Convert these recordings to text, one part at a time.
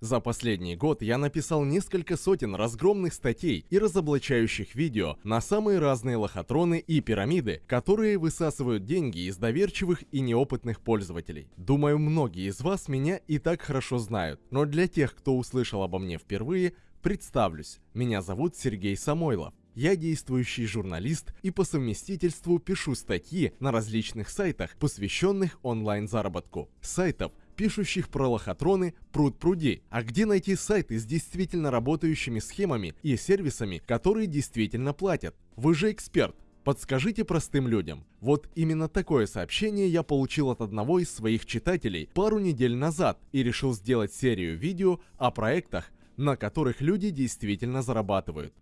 За последний год я написал несколько сотен разгромных статей и разоблачающих видео на самые разные лохотроны и пирамиды, которые высасывают деньги из доверчивых и неопытных пользователей. Думаю, многие из вас меня и так хорошо знают, но для тех, кто услышал обо мне впервые, представлюсь. Меня зовут Сергей Самойлов. Я действующий журналист и по совместительству пишу статьи на различных сайтах, посвященных онлайн-заработку. Сайтов, пишущих про лохотроны пруд пруди. А где найти сайты с действительно работающими схемами и сервисами, которые действительно платят? Вы же эксперт. Подскажите простым людям. Вот именно такое сообщение я получил от одного из своих читателей пару недель назад и решил сделать серию видео о проектах, на которых люди действительно зарабатывают.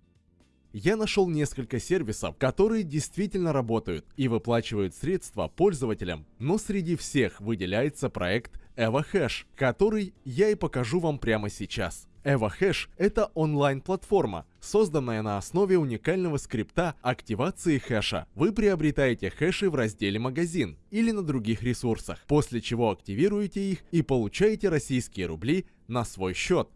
Я нашел несколько сервисов, которые действительно работают и выплачивают средства пользователям, но среди всех выделяется проект EvoHash, который я и покажу вам прямо сейчас. EvoHash – это онлайн-платформа, созданная на основе уникального скрипта активации хэша. Вы приобретаете хэши в разделе «Магазин» или на других ресурсах, после чего активируете их и получаете российские рубли на свой счет.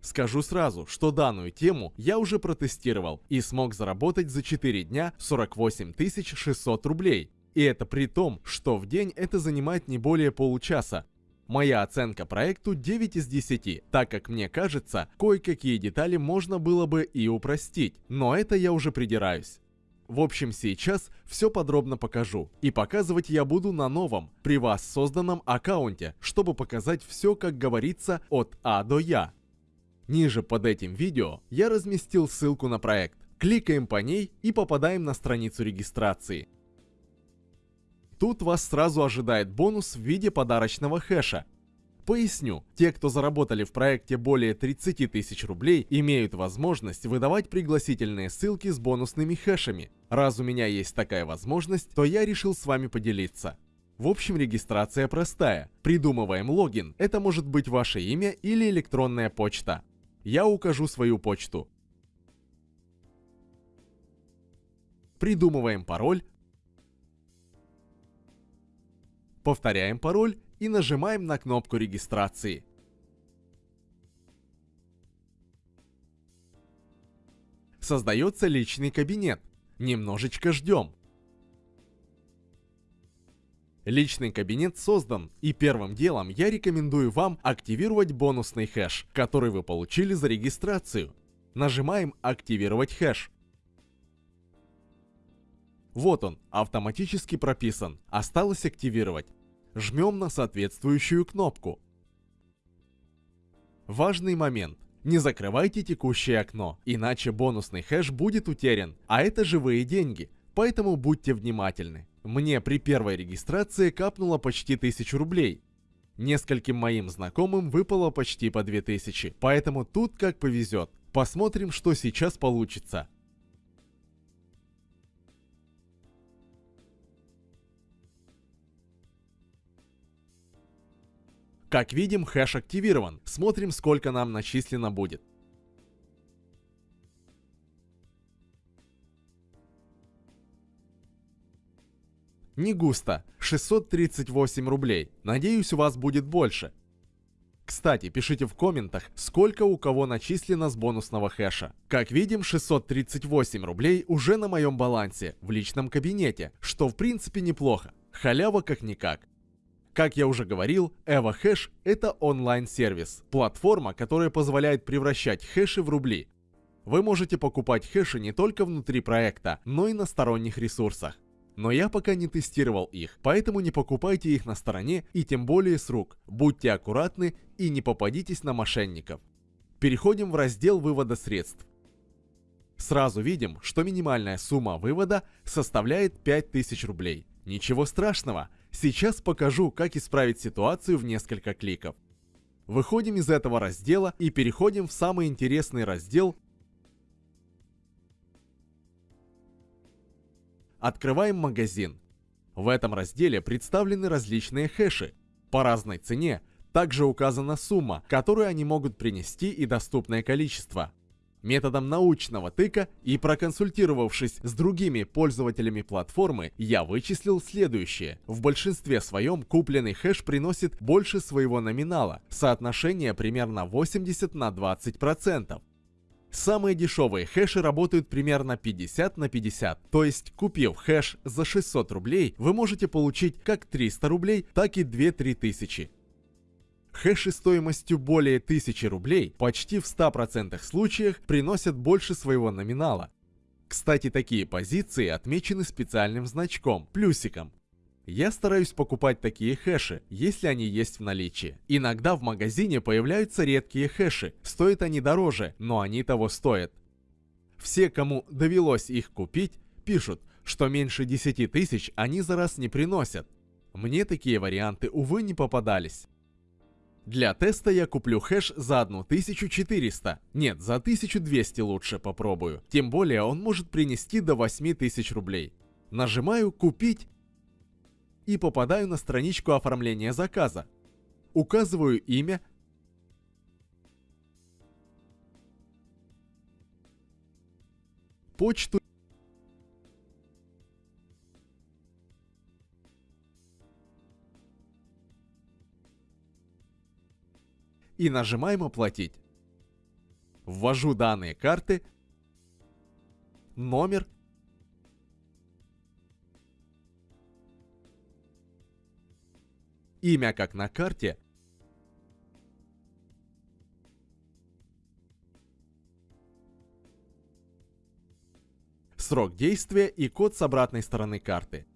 Скажу сразу, что данную тему я уже протестировал и смог заработать за 4 дня 48 600 рублей. И это при том, что в день это занимает не более получаса. Моя оценка проекту 9 из 10, так как мне кажется, кое-какие детали можно было бы и упростить, но это я уже придираюсь. В общем, сейчас все подробно покажу. И показывать я буду на новом, при вас созданном аккаунте, чтобы показать все, как говорится, от А до Я. Ниже под этим видео я разместил ссылку на проект. Кликаем по ней и попадаем на страницу регистрации. Тут вас сразу ожидает бонус в виде подарочного хэша. Поясню, те, кто заработали в проекте более 30 тысяч рублей, имеют возможность выдавать пригласительные ссылки с бонусными хэшами. Раз у меня есть такая возможность, то я решил с вами поделиться. В общем, регистрация простая. Придумываем логин. Это может быть ваше имя или электронная почта. Я укажу свою почту. Придумываем пароль, Повторяем пароль и нажимаем на кнопку регистрации. Создается личный кабинет. Немножечко ждем. Личный кабинет создан, и первым делом я рекомендую вам активировать бонусный хэш, который вы получили за регистрацию. Нажимаем «Активировать хэш». Вот он, автоматически прописан. Осталось активировать жмем на соответствующую кнопку. Важный момент. Не закрывайте текущее окно, иначе бонусный хэш будет утерян, а это живые деньги, поэтому будьте внимательны. Мне при первой регистрации капнуло почти 1000 рублей. Нескольким моим знакомым выпало почти по 2000, поэтому тут как повезет. Посмотрим, что сейчас получится. Как видим, хэш активирован. Смотрим, сколько нам начислено будет. Не густо. 638 рублей. Надеюсь, у вас будет больше. Кстати, пишите в комментах, сколько у кого начислено с бонусного хэша. Как видим, 638 рублей уже на моем балансе, в личном кабинете, что в принципе неплохо. Халява как-никак. Как я уже говорил, EvoHash — это онлайн-сервис, платформа, которая позволяет превращать хэши в рубли. Вы можете покупать хэши не только внутри проекта, но и на сторонних ресурсах. Но я пока не тестировал их, поэтому не покупайте их на стороне и тем более с рук. Будьте аккуратны и не попадитесь на мошенников. Переходим в раздел вывода средств. Сразу видим, что минимальная сумма вывода составляет 5000 рублей. Ничего страшного, Сейчас покажу, как исправить ситуацию в несколько кликов. Выходим из этого раздела и переходим в самый интересный раздел. Открываем магазин. В этом разделе представлены различные хэши. По разной цене также указана сумма, которую они могут принести и доступное количество. Методом научного тыка и проконсультировавшись с другими пользователями платформы, я вычислил следующее. В большинстве своем купленный хэш приносит больше своего номинала. Соотношение примерно 80 на 20%. Самые дешевые хэши работают примерно 50 на 50, то есть купив хэш за 600 рублей, вы можете получить как 300 рублей, так и 2-3 тысячи. Хэши стоимостью более 1000 рублей почти в 100% случаях приносят больше своего номинала. Кстати, такие позиции отмечены специальным значком, плюсиком. Я стараюсь покупать такие хэши, если они есть в наличии. Иногда в магазине появляются редкие хэши, стоят они дороже, но они того стоят. Все, кому довелось их купить, пишут, что меньше 10 тысяч они за раз не приносят. Мне такие варианты, увы, не попадались. Для теста я куплю хэш за 1400. Нет, за 1200 лучше попробую. Тем более он может принести до 8000 рублей. Нажимаю «Купить» и попадаю на страничку оформления заказа. Указываю имя, почту и нажимаем «Оплатить». Ввожу данные карты, номер, имя как на карте, срок действия и код с обратной стороны карты.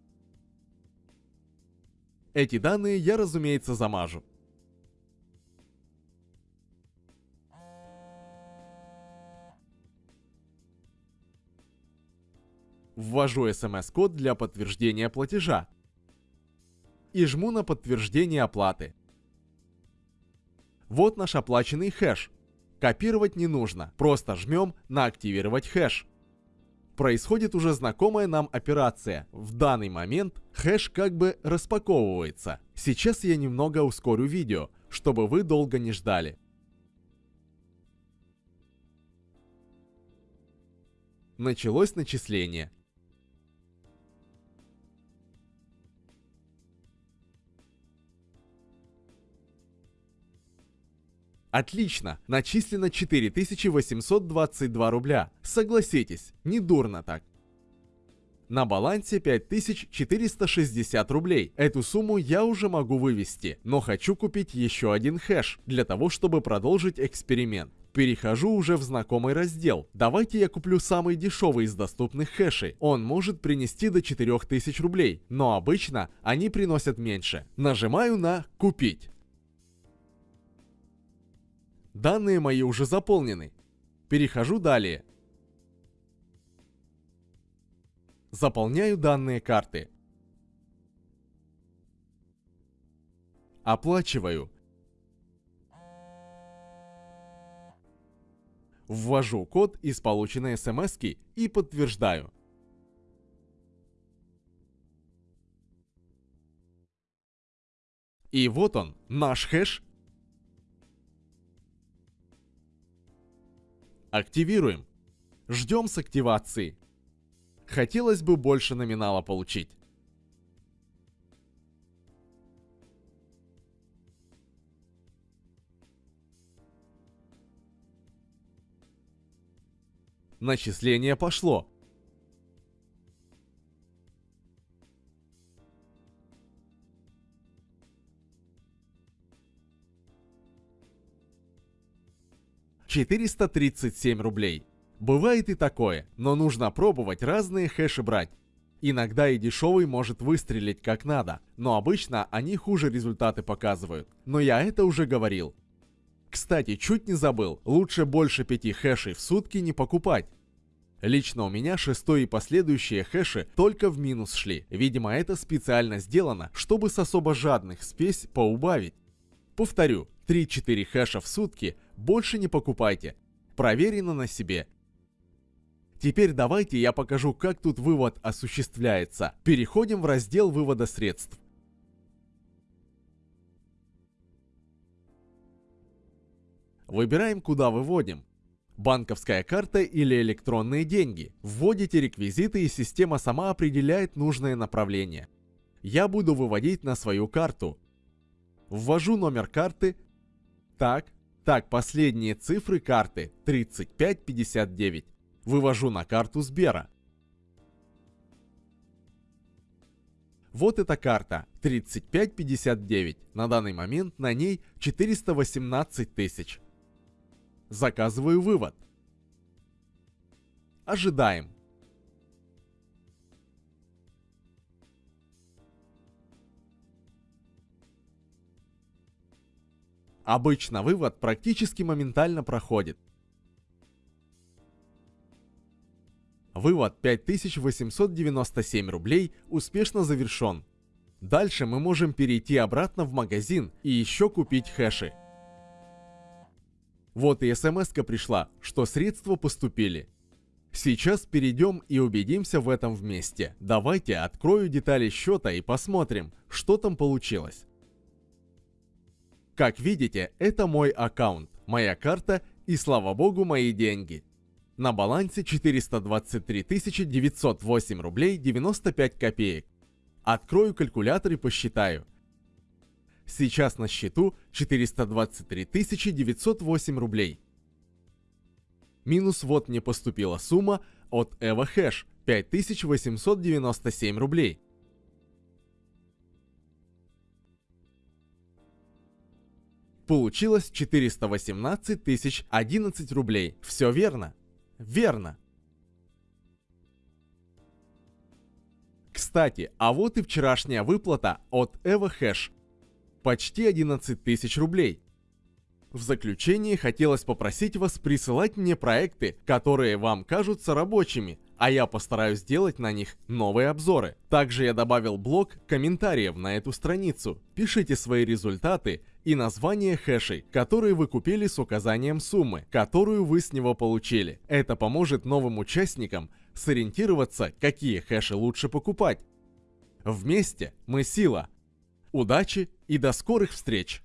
Эти данные я, разумеется, замажу. Ввожу смс-код для подтверждения платежа. И жму на подтверждение оплаты. Вот наш оплаченный хэш. Копировать не нужно, просто жмем на «Активировать хэш». Происходит уже знакомая нам операция. В данный момент хэш как бы распаковывается. Сейчас я немного ускорю видео, чтобы вы долго не ждали. Началось начисление. Отлично, начислено 4822 рубля. Согласитесь, не дурно так. На балансе 5460 рублей. Эту сумму я уже могу вывести, но хочу купить еще один хэш, для того, чтобы продолжить эксперимент. Перехожу уже в знакомый раздел. Давайте я куплю самый дешевый из доступных хэшей. Он может принести до 4000 рублей, но обычно они приносят меньше. Нажимаю на «Купить». Данные мои уже заполнены. Перехожу далее. Заполняю данные карты. Оплачиваю. Ввожу код из полученной смс и подтверждаю. И вот он, наш хэш Активируем. Ждем с активации. Хотелось бы больше номинала получить. Начисление пошло. 437 рублей. Бывает и такое, но нужно пробовать разные хэши брать. Иногда и дешевый может выстрелить как надо, но обычно они хуже результаты показывают. Но я это уже говорил. Кстати, чуть не забыл, лучше больше 5 хэшей в сутки не покупать. Лично у меня шестой и последующие хэши только в минус шли. Видимо, это специально сделано, чтобы с особо жадных спесь поубавить. Повторю, 3-4 хэша в сутки больше не покупайте. Проверено на себе. Теперь давайте я покажу, как тут вывод осуществляется. Переходим в раздел вывода средств. Выбираем, куда выводим. банковская карта или электронные деньги. Вводите реквизиты и система сама определяет нужное направление. Я буду выводить на свою карту. Ввожу номер карты. Так, так, последние цифры карты 3559. Вывожу на карту Сбера. Вот эта карта 3559. На данный момент на ней 418 тысяч. Заказываю вывод. Ожидаем. Обычно вывод практически моментально проходит. Вывод 5897 рублей успешно завершен. Дальше мы можем перейти обратно в магазин и еще купить хэши. Вот и смс пришла, что средства поступили. Сейчас перейдем и убедимся в этом вместе. Давайте открою детали счета и посмотрим, что там получилось. Как видите, это мой аккаунт, моя карта и слава богу мои деньги. На балансе 423 908 рублей 95 копеек. Открою калькулятор и посчитаю. Сейчас на счету 423 908 рублей. Минус вот мне поступила сумма от EvoHash 5897 рублей. Получилось 418 тысяч 11 рублей. Все верно? Верно. Кстати, а вот и вчерашняя выплата от EvoHash почти 11 тысяч рублей. В заключение хотелось попросить вас присылать мне проекты, которые вам кажутся рабочими, а я постараюсь сделать на них новые обзоры. Также я добавил блок комментариев на эту страницу. Пишите свои результаты и название хэшей, которые вы купили с указанием суммы, которую вы с него получили. Это поможет новым участникам сориентироваться, какие хэши лучше покупать. Вместе мы сила. Удачи и до скорых встреч!